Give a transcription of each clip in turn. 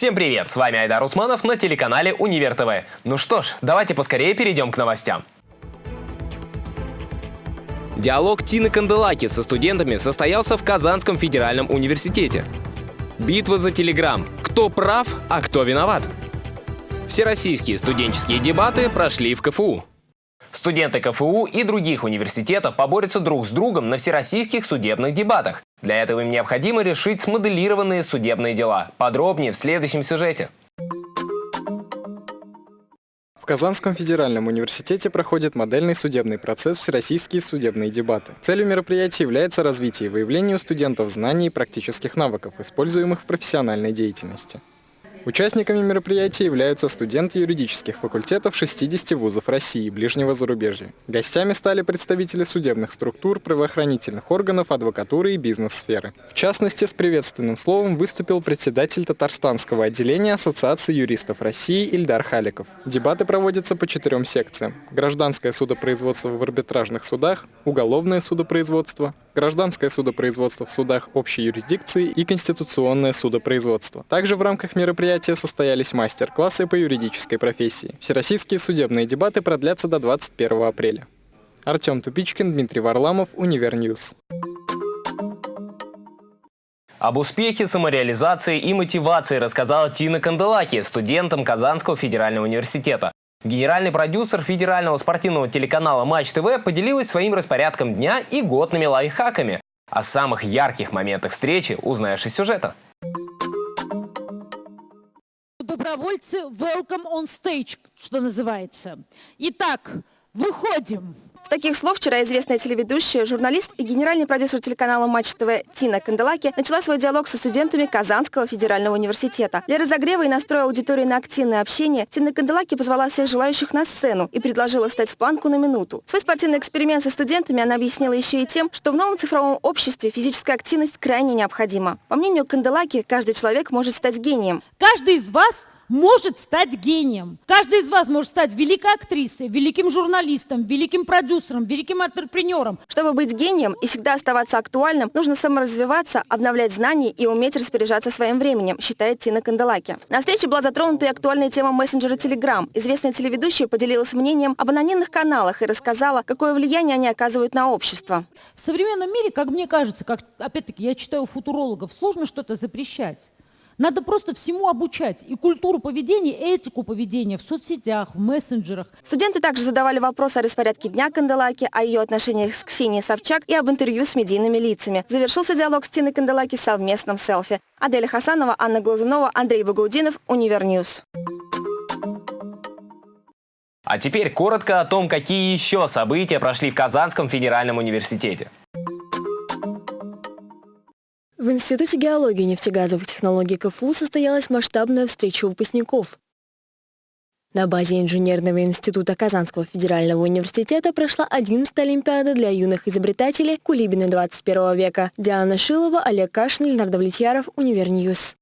Всем привет, с вами Айдар Усманов на телеканале Универ ТВ. Ну что ж, давайте поскорее перейдем к новостям. Диалог Тины Канделаки со студентами состоялся в Казанском федеральном университете. Битва за Телеграм. Кто прав, а кто виноват? Всероссийские студенческие дебаты прошли в КФУ. Студенты КФУ и других университетов поборются друг с другом на всероссийских судебных дебатах. Для этого им необходимо решить смоделированные судебные дела. Подробнее в следующем сюжете. В Казанском федеральном университете проходит модельный судебный процесс «Всероссийские судебные дебаты». Целью мероприятия является развитие и выявление у студентов знаний и практических навыков, используемых в профессиональной деятельности. Участниками мероприятия являются студенты юридических факультетов 60 вузов России и ближнего зарубежья. Гостями стали представители судебных структур, правоохранительных органов, адвокатуры и бизнес-сферы. В частности, с приветственным словом выступил председатель Татарстанского отделения Ассоциации юристов России Ильдар Халиков. Дебаты проводятся по четырем секциям. Гражданское судопроизводство в арбитражных судах, уголовное судопроизводство, гражданское судопроизводство в судах общей юрисдикции и конституционное судопроизводство. Также в рамках мероприятия состоялись мастер-классы по юридической профессии. Всероссийские судебные дебаты продлятся до 21 апреля. Артем Тупичкин, Дмитрий Варламов, Univer News. Об успехе самореализации и мотивации рассказала Тина Канделаки, студентам Казанского федерального университета. Генеральный продюсер федерального спортивного телеканала Матч ТВ поделилась своим распорядком дня и годными лайфхаками. О самых ярких моментах встречи узнаешь из сюжета. Добровольцы welcome on stage, что называется. Итак, выходим таких слов вчера известная телеведущая, журналист и генеральный продюсер телеканала Матч ТВ Тина Канделаки начала свой диалог со студентами Казанского федерального университета. Для разогрева и настроя аудитории на активное общение Тина Канделаки позвала всех желающих на сцену и предложила встать в планку на минуту. Свой спортивный эксперимент со студентами она объяснила еще и тем, что в новом цифровом обществе физическая активность крайне необходима. По мнению Канделаки, каждый человек может стать гением. Каждый из вас может стать гением. Каждый из вас может стать великой актрисой, великим журналистом, великим продюсером, великим антрепренером. Чтобы быть гением и всегда оставаться актуальным, нужно саморазвиваться, обновлять знания и уметь распоряжаться своим временем, считает Тина Канделаки. На встрече была затронута и актуальная тема мессенджера Telegram. Известная телеведущая поделилась мнением об анонимных каналах и рассказала, какое влияние они оказывают на общество. В современном мире, как мне кажется, как опять-таки я читаю футурологов, сложно что-то запрещать. Надо просто всему обучать. И культуру поведения, и этику поведения в соцсетях, в мессенджерах. Студенты также задавали вопросы о распорядке дня Канделаки, о ее отношениях с Ксенией Собчак и об интервью с медийными лицами. Завершился диалог с Тиной Канделаки совместным селфи. Аделя Хасанова, Анна Глазунова, Андрей Багаудинов, Univer News. А теперь коротко о том, какие еще события прошли в Казанском федеральном университете. В Институте геологии и нефтегазовых технологий КФУ состоялась масштабная встреча выпускников. На базе Инженерного института Казанского федерального университета прошла 11-я Олимпиада для юных изобретателей Кулибины 21 века. Диана Шилова, Олег Кашин, Леонард Влетьяров, Univer News.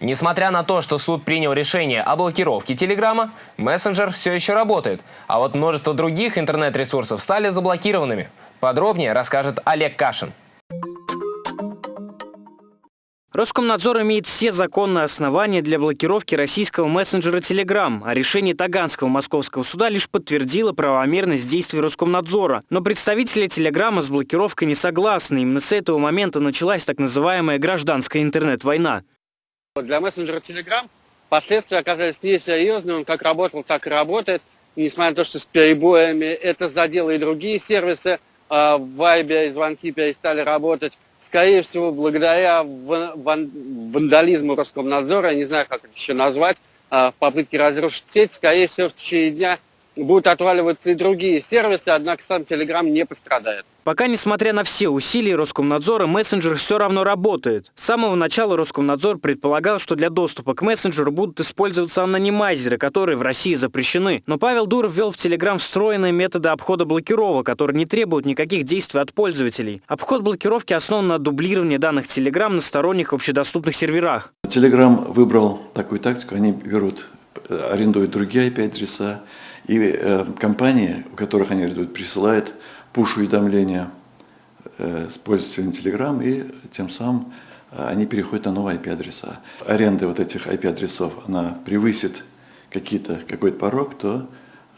Несмотря на то, что суд принял решение о блокировке Телеграма, мессенджер все еще работает, а вот множество других интернет-ресурсов стали заблокированными – Подробнее расскажет Олег Кашин. Роскомнадзор имеет все законные основания для блокировки российского мессенджера Telegram, а решение Таганского московского суда лишь подтвердило правомерность действий Роскомнадзора. Но представители Телеграма с блокировкой не согласны. Именно с этого момента началась так называемая гражданская интернет-война. Для мессенджера Telegram последствия оказались несерьезными. Он как работал, так и работает. И несмотря на то, что с перебоями это задело и другие сервисы, а, в Вайбе и звонки перестали работать. Скорее всего, благодаря вандализму Роскомнадзора, я не знаю, как это еще назвать, а, в попытке разрушить сеть, скорее всего, в течение дня будут отваливаться и другие сервисы, однако сам Telegram не пострадает. Пока, несмотря на все усилия Роскомнадзора, мессенджер все равно работает. С самого начала Роскомнадзор предполагал, что для доступа к мессенджеру будут использоваться анонимайзеры, которые в России запрещены. Но Павел Дуров ввел в Telegram встроенные методы обхода блокировок, которые не требуют никаких действий от пользователей. Обход блокировки основан на дублировании данных Telegram на сторонних общедоступных серверах. Telegram выбрал такую тактику, они берут, э, арендуют другие IP-адреса, и э, компании, у которых они арендуют, присылают пуш-уведомления э, с пользователем Telegram и тем самым они переходят на новые IP-адреса. Аренда вот этих IP-адресов, она превысит какой-то порог, то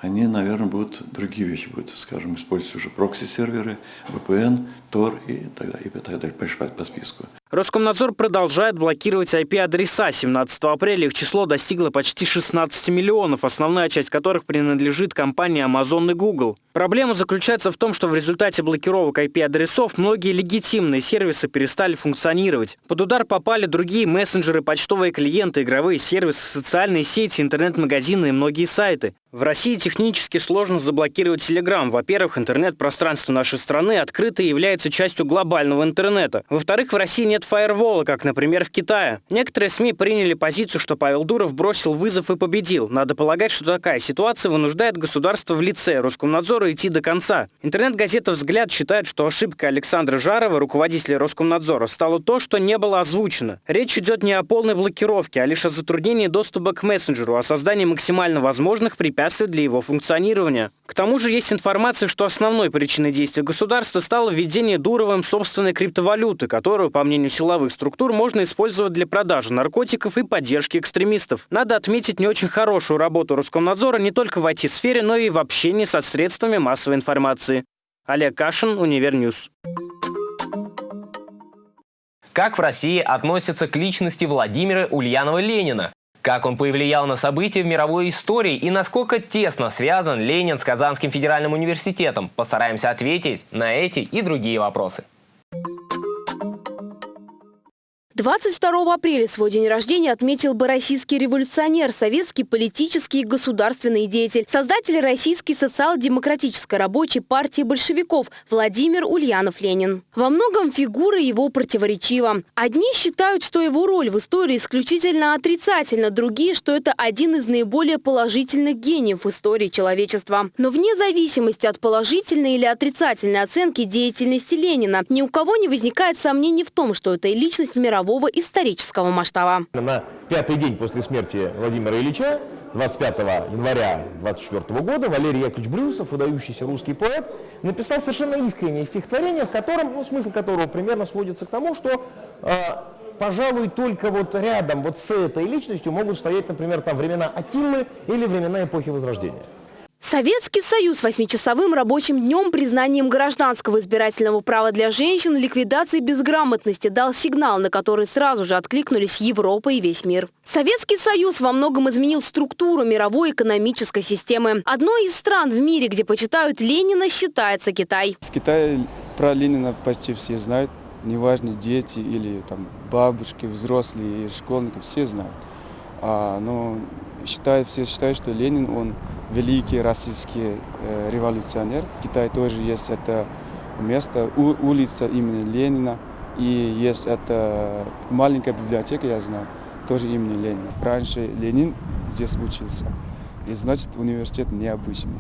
они, наверное, будут другие вещи будут, скажем, использовать уже прокси-серверы, VPN, Tor и так далее, и так далее, по списку. Роскомнадзор продолжает блокировать IP-адреса. 17 апреля их число достигло почти 16 миллионов, основная часть которых принадлежит компании Amazon и Google. Проблема заключается в том, что в результате блокировок IP-адресов многие легитимные сервисы перестали функционировать. Под удар попали другие мессенджеры, почтовые клиенты, игровые сервисы, социальные сети, интернет-магазины и многие сайты. В России технически сложно заблокировать Telegram. Во-первых, интернет-пространство нашей страны открыто и является частью глобального интернета. Во-вторых, в России нет фаервола, как, например, в Китае. Некоторые СМИ приняли позицию, что Павел Дуров бросил вызов и победил. Надо полагать, что такая ситуация вынуждает государство в лице Роскомнадзора идти до конца. Интернет-газета «Взгляд» считает, что ошибка Александра Жарова, руководителя Роскомнадзора, стало то, что не было озвучено. Речь идет не о полной блокировке, а лишь о затруднении доступа к мессенджеру, о создании максимально возможных препятствий для его функционирования. К тому же есть информация, что основной причиной действия государства стало введение Дуровым собственной криптовалюты, которую, по мнению силовых структур, можно использовать для продажи наркотиков и поддержки экстремистов. Надо отметить не очень хорошую работу Роскомнадзора не только в IT-сфере, но и в общении со средствами массовой информации. Олег Кашин, Univer News. Как в России относятся к личности Владимира Ульянова-Ленина? Как он повлиял на события в мировой истории и насколько тесно связан Ленин с Казанским федеральным университетом? Постараемся ответить на эти и другие вопросы. 22 апреля свой день рождения отметил бы российский революционер, советский политический и государственный деятель, создатель Российской социал-демократической рабочей партии большевиков Владимир Ульянов-Ленин. Во многом фигура его противоречива. Одни считают, что его роль в истории исключительно отрицательна, другие, что это один из наиболее положительных гениев в истории человечества. Но вне зависимости от положительной или отрицательной оценки деятельности Ленина, ни у кого не возникает сомнений в том, что это личность мирового мирового исторического масштаба. На пятый день после смерти Владимира Ильича 25 января 24 года Валерий Яковлевич Брюсов, выдающийся русский поэт, написал совершенно искреннее стихотворение, в котором, ну, смысл которого примерно сводится к тому, что э, пожалуй, только вот рядом вот с этой личностью могут стоять, например, там времена Атиллы или времена эпохи Возрождения. Советский Союз восьмичасовым рабочим днем, признанием гражданского избирательного права для женщин, ликвидацией безграмотности дал сигнал, на который сразу же откликнулись Европа и весь мир. Советский Союз во многом изменил структуру мировой экономической системы. Одной из стран в мире, где почитают Ленина, считается Китай. В Китае про Ленина почти все знают. Неважно, дети или там бабушки, взрослые, школьники, все знают. А, но считают, все считают, что Ленин, он великий российский э, революционер. В Китае тоже есть это место, у, улица имени Ленина. И есть это маленькая библиотека, я знаю, тоже имени Ленина. Раньше Ленин здесь учился. И значит, университет необычный.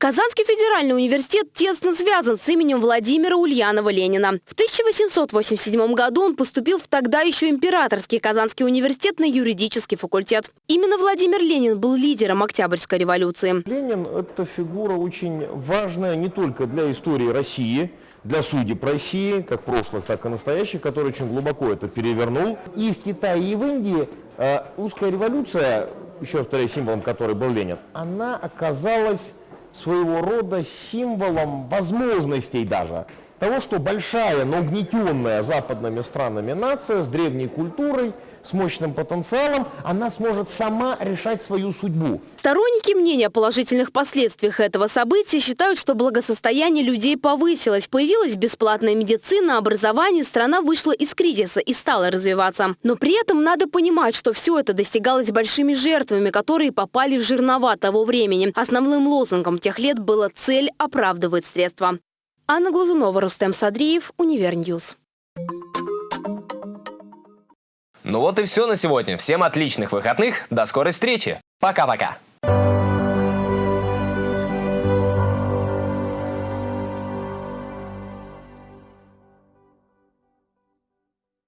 Казанский федеральный университет тесно связан с именем Владимира Ульянова-Ленина. В 1887 году он поступил в тогда еще императорский Казанский университет на юридический факультет. Именно Владимир Ленин был лидером Октябрьской революции. Ленин – это фигура очень важная не только для истории России, для судеб России, как прошлых, так и настоящих, который очень глубоко это перевернул. И в Китае, и в Индии э, русская революция, еще повторяю, символом которой был Ленин, она оказалась своего рода символом возможностей даже того, что большая, но угнетенная западными странами нация с древней культурой, с мощным потенциалом, она сможет сама решать свою судьбу. Сторонники мнения о положительных последствиях этого события считают, что благосостояние людей повысилось, появилась бесплатная медицина, образование, страна вышла из кризиса и стала развиваться. Но при этом надо понимать, что все это достигалось большими жертвами, которые попали в жернова того времени. Основным лозунгом тех лет было «цель оправдывает средства». Анна Глазунова, Рустем Садриев, Univer News. Ну вот и все на сегодня. Всем отличных выходных. До скорой встречи. Пока-пока.